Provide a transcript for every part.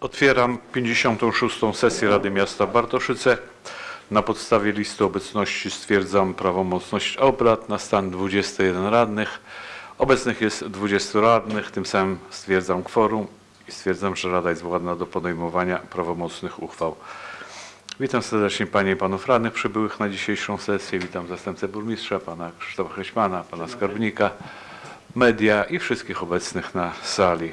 Otwieram 56. sesję Rady Miasta Bartoszyce. Na podstawie listy obecności stwierdzam prawomocność obrad na stan 21 radnych. Obecnych jest 20 radnych, tym samym stwierdzam kworum i stwierdzam, że Rada jest władna do podejmowania prawomocnych uchwał. Witam serdecznie Panie i Panów Radnych przybyłych na dzisiejszą sesję. Witam zastępcę burmistrza, Pana Krzysztofa Hreśmana, Pana Skarbnika, media i wszystkich obecnych na sali.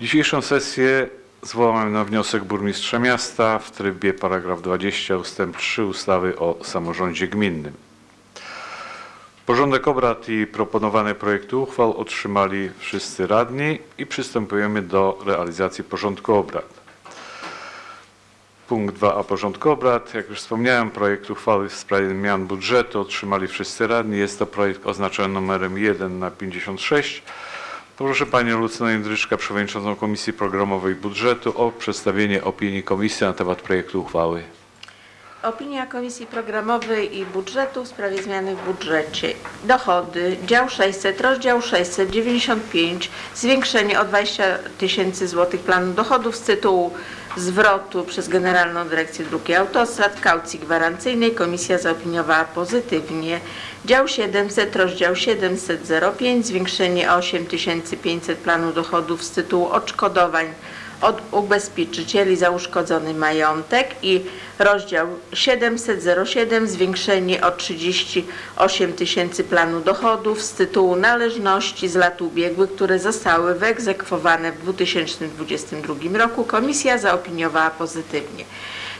Dzisiejszą sesję zwołałem na wniosek burmistrza miasta w trybie paragraf 20 ustęp 3 ustawy o samorządzie gminnym. Porządek obrad i proponowane projekty uchwał otrzymali wszyscy radni i przystępujemy do realizacji porządku obrad. Punkt 2a porządku obrad. Jak już wspomniałem, projekt uchwały w sprawie zmian budżetu otrzymali wszyscy radni. Jest to projekt oznaczony numerem 1 na 56. Proszę Panią Lucynę Jędryczkę, Przewodniczącą Komisji Programowej Budżetu o przedstawienie opinii Komisji na temat projektu uchwały. Opinia Komisji Programowej i Budżetu w sprawie zmiany w budżecie. Dochody, dział 600, rozdział 695, zwiększenie o 20 tysięcy złotych planu dochodów z tytułu zwrotu przez Generalną Dyrekcję Dróg i Autostrad, kaucji gwarancyjnej. Komisja zaopiniowała pozytywnie. Dział 700, rozdział 705, zwiększenie o 8500 planu dochodów z tytułu odszkodowań od ubezpieczycieli za uszkodzony majątek i rozdział 707 zwiększenie o 38 tysięcy planu dochodów z tytułu należności z lat ubiegłych, które zostały wyegzekwowane w 2022 roku. Komisja zaopiniowała pozytywnie.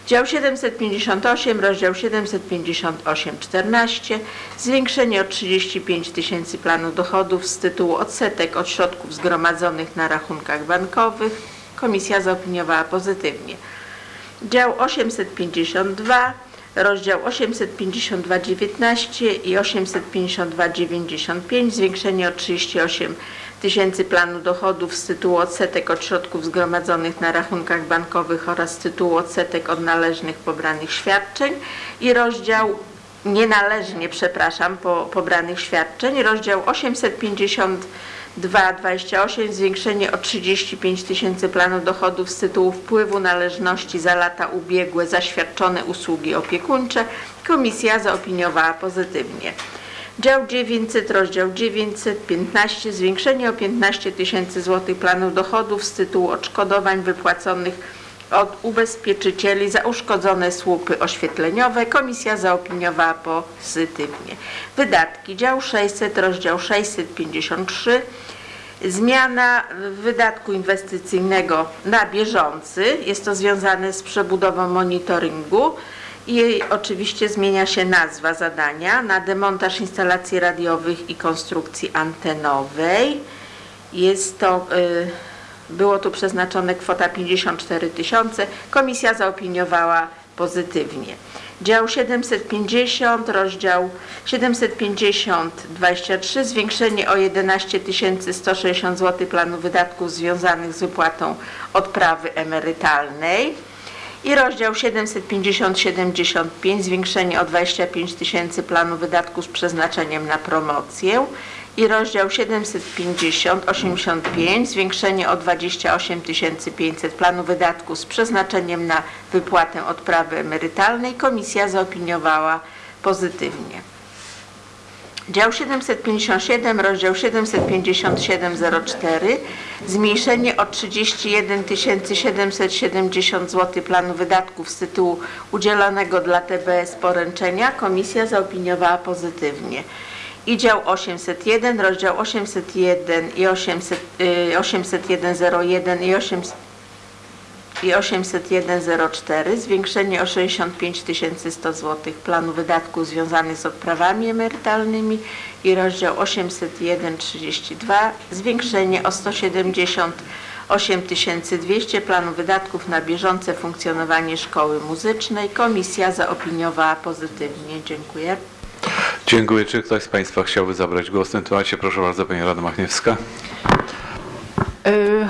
Dział 758, rozdział 758, 14, zwiększenie o 35 tysięcy planu dochodów z tytułu odsetek od środków zgromadzonych na rachunkach bankowych. Komisja zaopiniowała pozytywnie. Dział 852, rozdział 852,19 i 852,95, zwiększenie o 38 tysięcy planu dochodów z tytułu odsetek od środków zgromadzonych na rachunkach bankowych oraz z tytułu odsetek od należnych pobranych świadczeń i rozdział nienależnie, przepraszam, po, pobranych świadczeń, rozdział 850 2,28 zwiększenie o 35 tysięcy planu dochodów z tytułu wpływu należności za lata ubiegłe za świadczone usługi opiekuńcze. Komisja zaopiniowała pozytywnie. Dział 900, rozdział 915, zwiększenie o 15 tysięcy złotych planu dochodów z tytułu odszkodowań wypłaconych od ubezpieczycieli za uszkodzone słupy oświetleniowe. Komisja zaopiniowała pozytywnie. Wydatki. Dział 600, rozdział 653. Zmiana wydatku inwestycyjnego na bieżący. Jest to związane z przebudową monitoringu i oczywiście zmienia się nazwa zadania na demontaż instalacji radiowych i konstrukcji antenowej. Jest to y, było tu przeznaczone kwota 54 tysiące. Komisja zaopiniowała pozytywnie. Dział 750, rozdział 750, 23, zwiększenie o 11 160 zł planu wydatków związanych z wypłatą odprawy emerytalnej. I rozdział 750-75, zwiększenie o 25 tysięcy planu wydatków z przeznaczeniem na promocję i rozdział 750-85 zwiększenie o 28 500 planu wydatków z przeznaczeniem na wypłatę odprawy emerytalnej. Komisja zaopiniowała pozytywnie. Dział 757, rozdział 75704, zmniejszenie o 31 770 zł planu wydatków z tytułu udzielonego dla TBS poręczenia. Komisja zaopiniowała pozytywnie i dział 801, rozdział 801 i 800, y, 80101 i 800 i 80104 zwiększenie o 65 100 zł planu wydatków związanych z odprawami emerytalnymi i rozdział 80132 zwiększenie o 178 200 planu wydatków na bieżące funkcjonowanie szkoły muzycznej. Komisja zaopiniowała pozytywnie. Dziękuję. Dziękuję. Czy ktoś z Państwa chciałby zabrać głos w tym temacie? Proszę bardzo, Pani Rada Machniewska. Y,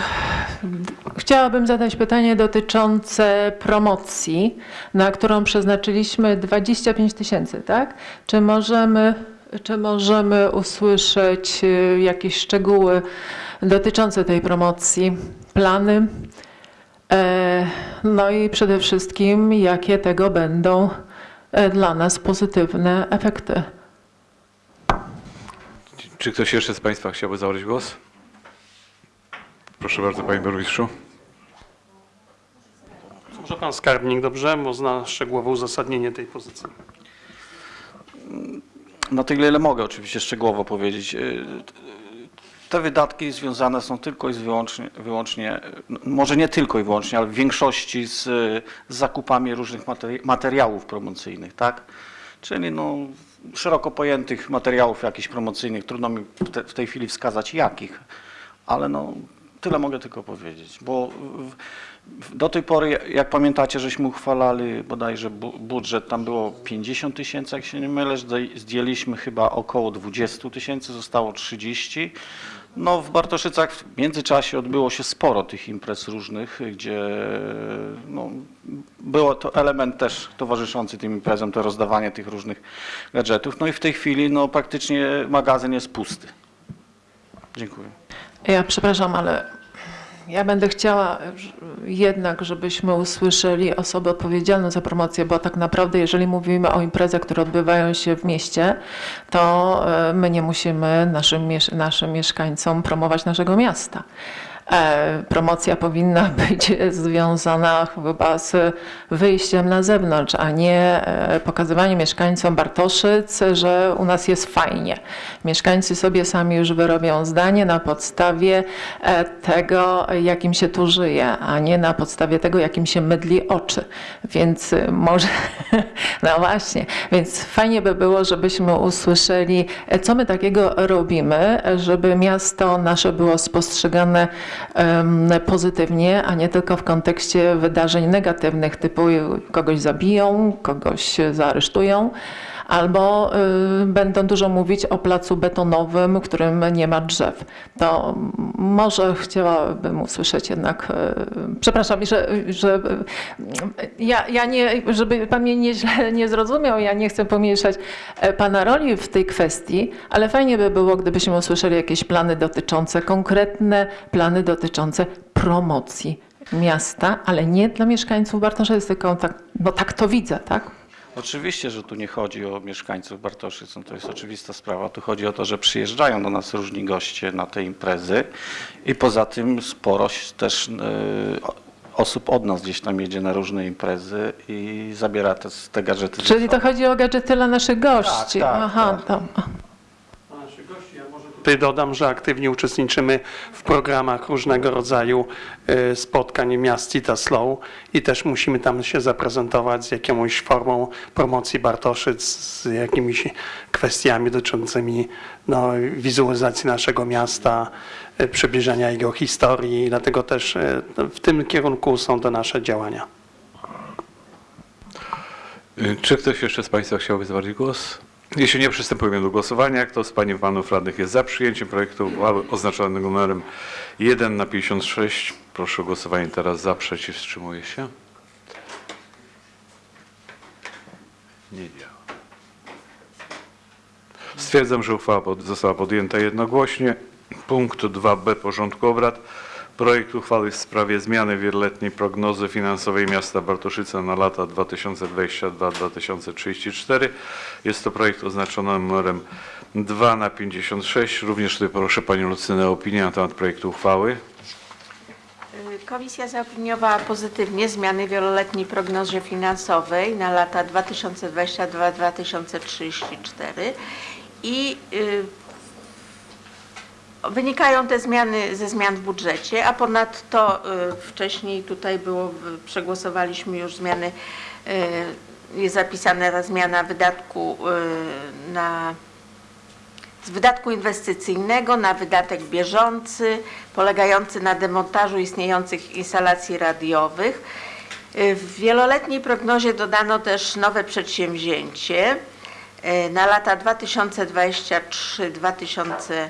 Chciałabym zadać pytanie dotyczące promocji, na którą przeznaczyliśmy 25 tysięcy, tak? Czy możemy, czy możemy usłyszeć y, jakieś szczegóły dotyczące tej promocji, plany? E, No i przede wszystkim, jakie tego będą e, dla nas pozytywne efekty. Czy ktoś jeszcze z Państwa chciałby zabrać głos? Proszę bardzo, Panie Burmistrzu. Może pan skarbnik, dobrze? Bo zna szczegółowe uzasadnienie tej pozycji. Na tyle, ile mogę oczywiście szczegółowo powiedzieć. Y, Te wydatki związane są tylko i wyłącznie, wyłącznie no, może nie tylko i wyłącznie, ale w większości z, z zakupami różnych materi- materiałów promocyjnych, tak? Czyli no, szeroko pojętych materiałów jakichś promocyjnych, trudno mi w, te, w tej chwili wskazać jakich, ale no, tyle mogę tylko powiedzieć, bo do tej pory, jak pamiętacie, żeśmy uchwalali bodajże bu, budżet, tam było 50 tysięcy, jak się nie mylę, zdjęliśmy chyba około 20 tysięcy, zostało 30. No w Bartoszycach w międzyczasie odbyło się sporo tych imprez różnych, gdzie no, było to element też towarzyszący tym imprezom, to rozdawanie tych różnych gadżetów. No i w tej chwili no, praktycznie magazyn jest pusty. Dziękuję. Ja przepraszam, ale ja będę chciała jednak, żebyśmy usłyszeli osobę odpowiedzialną za promocję, bo tak naprawdę, jeżeli mówimy o imprezach, które odbywają się w mieście, to e, my nie musimy naszym, naszym mieszkańcom promować naszego miasta. E, Promocja powinna być związana chyba z wyjściem na zewnątrz, a nie e, pokazywaniem mieszkańcom Bartoszyc, że u nas jest fajnie. Mieszkańcy sobie sami już wyrobią zdanie na podstawie e, tego, jakim się tu żyje, a nie na podstawie tego, jakim się mydli oczy. Więc e, może, no właśnie, więc fajnie by było, żebyśmy usłyszeli, co my takiego robimy, żeby miasto nasze było spostrzegane pozytywnie, a nie tylko w kontekście wydarzeń negatywnych, typu kogoś zabiją, kogoś zaaresztują. Albo y, będą dużo mówić o placu betonowym, w którym nie ma drzew. To może chciałabym usłyszeć jednak, y, przepraszam, że, że y, ja, ja nie, żeby pan mnie nie, źle nie zrozumiał, ja nie chcę pomniejszać e, pana roli w tej kwestii, ale fajnie by było, gdybyśmy usłyszeli jakieś plany dotyczące, konkretne plany dotyczące promocji miasta, ale nie dla mieszkańców Bartoszyc, tylko tak, no tak to widzę, tak? Oczywiście, że tu nie chodzi o mieszkańców Bartoszyc, no to jest oczywista sprawa. Tu chodzi o to, że przyjeżdżają do nas różni goście na te imprezy i poza tym sporo też o- osób od nas gdzieś tam jedzie na różne imprezy i zabiera te, te gadżety. Czyli to chodzi o gadżety dla naszych gości. tak, Aha, tak. To. Dodam, że aktywnie uczestniczymy w programach różnego rodzaju e, spotkań miast Slow i też musimy tam się zaprezentować z jakąś formą promocji Bartoszyc, z jakimiś kwestiami dotyczącymi no, wizualizacji naszego miasta, e, przybliżania jego historii, dlatego też e, w tym kierunku są te nasze działania. Y, Czy ktoś jeszcze z Państwa chciałby zabrać głos? Jeśli nie, przystępujemy do głosowania. Kto z Pań i Panów Radnych jest za przyjęciem projektu uchwały oznaczonego numerem 1 na 56? Proszę o głosowanie teraz za, przeciw, wstrzymuje się. Nie działa. Stwierdzam, że uchwała została podjęta jednogłośnie. Punkt 2b porządku obrad. Projekt uchwały w sprawie zmiany wieloletniej prognozy finansowej miasta Bartoszyce na lata 2022-2034. Jest to projekt oznaczony numerem 2 na 56. Również tutaj proszę Panią Lucynę o opinię na temat projektu uchwały. Komisja zaopiniowała pozytywnie zmiany wieloletniej prognozie finansowej na lata 2022-2034 i y, wynikają te zmiany ze zmian w budżecie, a ponadto y, wcześniej tutaj było, przegłosowaliśmy już zmiany, y, jest zapisana ta zmiana wydatku y, na z wydatku inwestycyjnego na wydatek bieżący, polegający na demontażu istniejących instalacji radiowych. W wieloletniej prognozie dodano też nowe przedsięwzięcie na lata 2023-2025,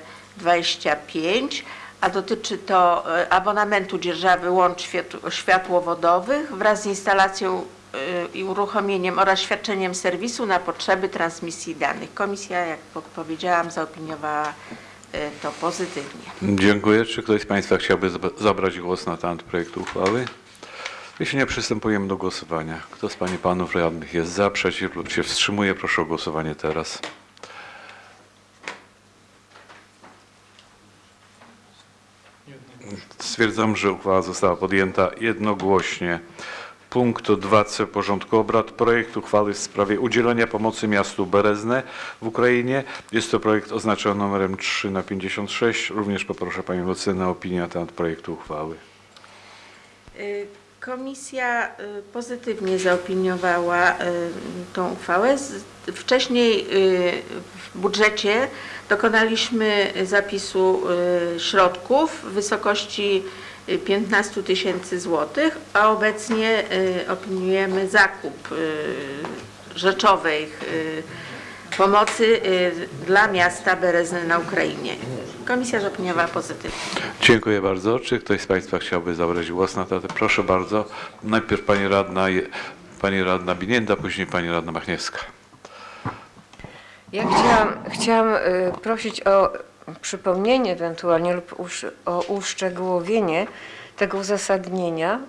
a dotyczy to y, abonamentu dzierżawy łącz światł- światłowodowych wraz z instalacją y, i uruchomieniem oraz świadczeniem serwisu na potrzeby transmisji danych. Komisja, jak po- powiedziałam, zaopiniowała y, to pozytywnie. Dziękuję. Czy ktoś z Państwa chciałby zab- zabrać głos na temat projektu uchwały? Jeśli nie, przystępujemy do głosowania. Kto z Pani Panów Radnych jest za, przeciw lub się wstrzymuje, proszę o głosowanie teraz. Stwierdzam, że uchwała została podjęta jednogłośnie. Punkt 2c porządku obrad. Projekt uchwały w sprawie udzielenia pomocy miastu Berezne w Ukrainie. Jest to projekt oznaczony numerem 3 na 56. Również poproszę Panią Lucynę o opinię na temat projektu uchwały. Y, Komisja y, pozytywnie zaopiniowała y, tą uchwałę. Wcześniej y, w budżecie dokonaliśmy zapisu środków w wysokości y, 15 tysięcy złotych, a obecnie opiniujemy zakup rzeczowej pomocy dla miasta Berezny na Ukrainie. Komisja zaopiniowała pozytywnie. Dziękuję bardzo. Czy ktoś z Państwa chciałby zabrać głos na temat? Proszę bardzo. Najpierw Pani Radna, Pani Radna Binienda, później Pani Radna Machniewska. Ja chciałam, chciałam y, prosić o przypomnienie ewentualnie lub usz, o uszczegółowienie tego uzasadnienia,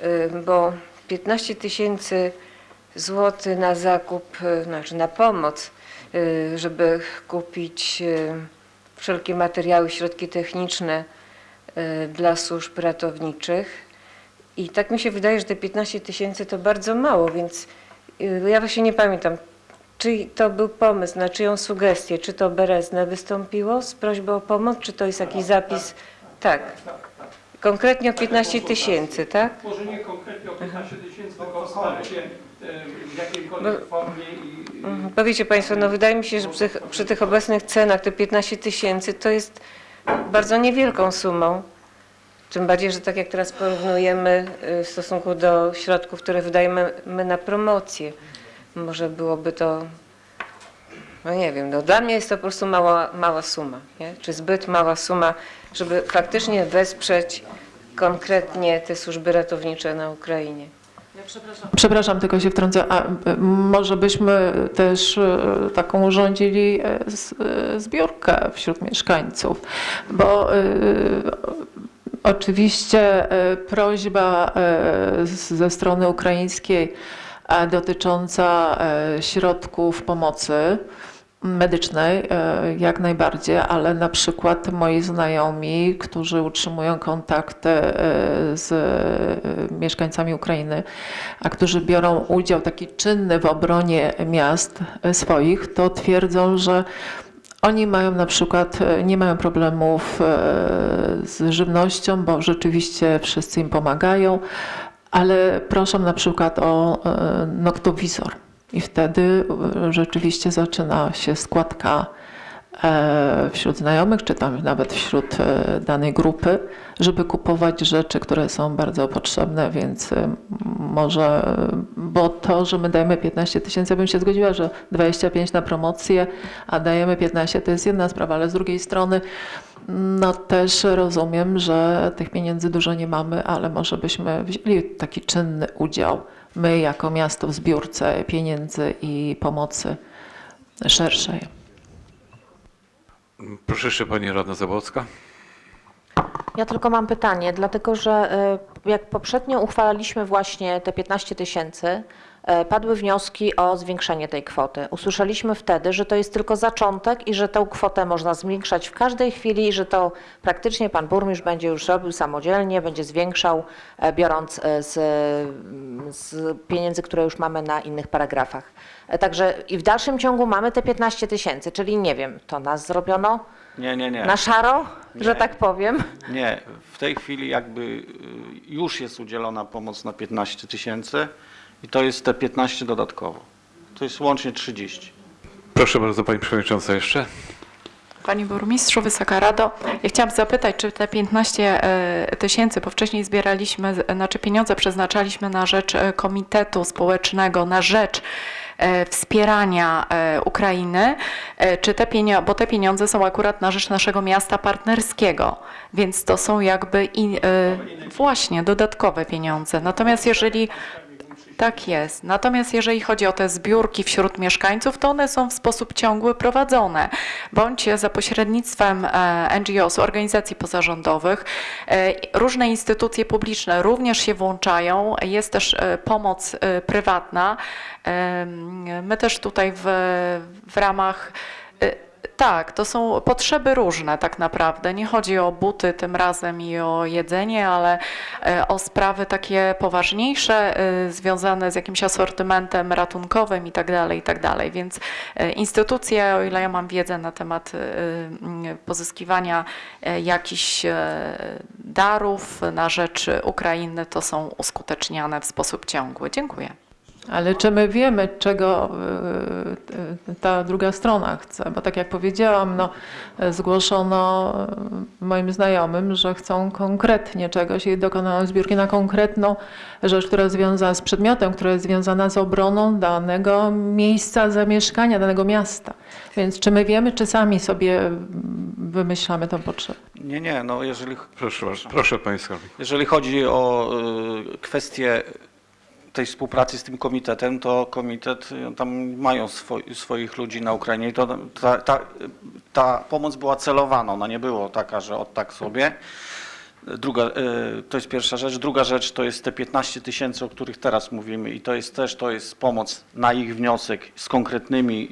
y, bo 15 tysięcy złotych na zakup, y, znaczy na pomoc, żeby kupić wszelkie materiały, środki techniczne y, dla służb ratowniczych. I tak mi się wydaje, że te 15 tysięcy to bardzo mało, więc y, ja właśnie nie pamiętam, czy to był pomysł, na czyją sugestię, czy to Berezne wystąpiło z prośbą o pomoc, czy to jest jakiś zapis? Tak. Konkretnie o 15 tysięcy, tak? Może nie konkretnie o 15 tysięcy, tylko wsparcie w jakiejkolwiek formie i Mhm. Powiecie Państwo, no wydaje mi się, że przy, przy tych obecnych cenach te 15 tysięcy to jest bardzo niewielką sumą. Tym bardziej, że tak jak teraz porównujemy y, w stosunku do środków, które wydajemy my na promocję, może byłoby to, no nie wiem, no dla mnie jest to po prostu mała, mała suma, nie? czy zbyt mała suma, żeby faktycznie wesprzeć konkretnie te służby ratownicze na Ukrainie. Przepraszam, tylko się wtrącę. A e, może byśmy też e, taką urządzili e, e, zbiórkę wśród mieszkańców, bo e, oczywiście e, prośba e, ze strony ukraińskiej e, dotycząca e, środków pomocy medycznej e, jak najbardziej, ale na przykład moi znajomi, którzy utrzymują kontakty e, z e, mieszkańcami Ukrainy, a którzy biorą udział taki czynny w obronie miast swoich, to twierdzą, że oni mają na przykład, nie mają problemów z żywnością, bo rzeczywiście wszyscy im pomagają, ale proszą na przykład o noktowizor. I wtedy e, rzeczywiście zaczyna się składka e, wśród znajomych, czy tam nawet wśród e, danej grupy, żeby kupować rzeczy, które są bardzo potrzebne, więc może, bo to, że my dajemy 15 tysięcy, ja bym się zgodziła, że 25 na promocję, a dajemy 15, to jest jedna sprawa, ale z drugiej strony no też rozumiem, że tych pieniędzy dużo nie mamy, ale może byśmy wzięli taki czynny udział, my jako miasto w zbiórce pieniędzy i pomocy szerszej. Proszę jeszcze Pani Radna Zabłocka. Ja tylko mam pytanie, dlatego że y, jak poprzednio uchwalaliśmy właśnie te 15 tysięcy, padły wnioski o zwiększenie tej kwoty. Usłyszeliśmy wtedy, że to jest tylko zaczątek i że tę kwotę można zwiększać w każdej chwili i że to praktycznie pan burmistrz będzie już robił samodzielnie, będzie zwiększał, e, biorąc e, z, z pieniędzy, które już mamy na innych paragrafach. E, Także i w dalszym ciągu mamy te 15 tysięcy, czyli nie wiem, to nas zrobiono Nie, nie, nie. na szaro, że Nie. tak powiem. Nie, w tej chwili jakby y, już jest udzielona pomoc na 15 tysięcy i to jest te 15 dodatkowo. To jest łącznie 30. Proszę bardzo Pani Przewodnicząca jeszcze. Panie Burmistrzu, Wysoka Rado, ja chciałam zapytać, czy te 15 e, tysięcy, bo wcześniej zbieraliśmy, znaczy pieniądze przeznaczaliśmy na rzecz e, Komitetu Społecznego, na rzecz e, wspierania Ukrainy, czy te pieniądze, bo te pieniądze są akurat na rzecz naszego miasta partnerskiego, więc to są jakby i, e, właśnie dodatkowe pieniądze. Natomiast jeżeli Tak jest. Natomiast jeżeli chodzi o te zbiórki wśród mieszkańców, to one są w sposób ciągły prowadzone, bądź za pośrednictwem e, NGOs, organizacji pozarządowych. E, Różne instytucje publiczne również się włączają. Jest też e, pomoc prywatna. My też tutaj w, w ramach tak, to są potrzeby różne tak naprawdę. Nie chodzi o buty tym razem i o jedzenie, ale e, o sprawy takie poważniejsze, e, związane z jakimś asortymentem ratunkowym i tak dalej, i tak dalej. Więc e, instytucje, o ile ja mam wiedzę na temat pozyskiwania jakichś darów na rzecz Ukrainy, to są uskuteczniane w sposób ciągły. Dziękuję. Ale czy my wiemy, czego y, y, ta druga strona chce? Bo tak jak powiedziałam, no, zgłoszono y, moim znajomym, że chcą konkretnie czegoś i dokonają zbiórki na konkretną rzecz, która jest związana z przedmiotem, która jest związana z obroną danego miejsca zamieszkania, danego miasta. Więc czy my wiemy, czy sami sobie wymyślamy tą potrzebę? Nie, nie, no jeżeli, Proszę proszę skarbnik. jeżeli chodzi o y, kwestię tej współpracy z tym komitetem, to komitet, y, tam mają swoi, swoich ludzi na Ukrainie i to ta, ta, ta pomoc była celowana, ona nie była taka, że od tak sobie. Druga, y, to jest pierwsza rzecz. Druga rzecz to jest te 15 tysięcy, o których teraz mówimy i to jest też to jest pomoc na ich wniosek z konkretnymi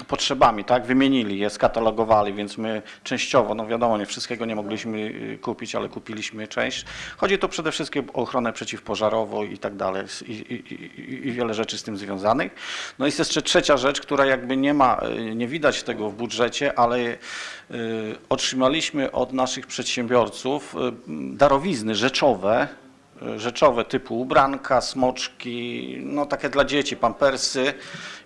y, potrzebami, tak? Wymienili je, skatalogowali, więc my częściowo, no wiadomo, nie wszystkiego nie mogliśmy y, kupić, ale kupiliśmy część. Chodzi tu przede wszystkim o ochronę przeciwpożarową i tak dalej i, i, i, i wiele rzeczy z tym związanych. No jest jeszcze trzecia rzecz, która jakby nie ma, y, nie widać tego w budżecie, ale otrzymaliśmy od naszych przedsiębiorców y, darowizny rzeczowe, y, rzeczowe typu ubranka, smoczki, no takie dla dzieci, pampersy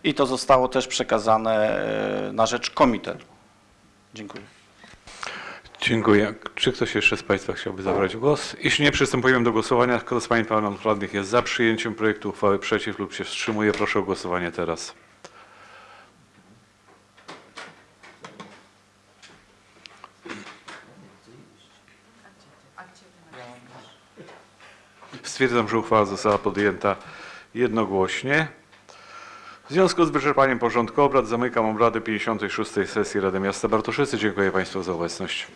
i to zostało też przekazane y, na rzecz komitetu. Dziękuję. Dziękuję. Czy ktoś jeszcze z Państwa chciałby zabrać głos? Jeśli nie, przystępujemy do głosowania. Kto z Pań i Panów Radnych jest za przyjęciem projektu uchwały przeciw lub się wstrzymuje, proszę o głosowanie teraz. Stwierdzam, że uchwała została podjęta jednogłośnie. W związku z wyczerpaniem porządku obrad zamykam obrady 56. sesji Rady Miasta Bartoszycy. Dziękuję Państwu za obecność.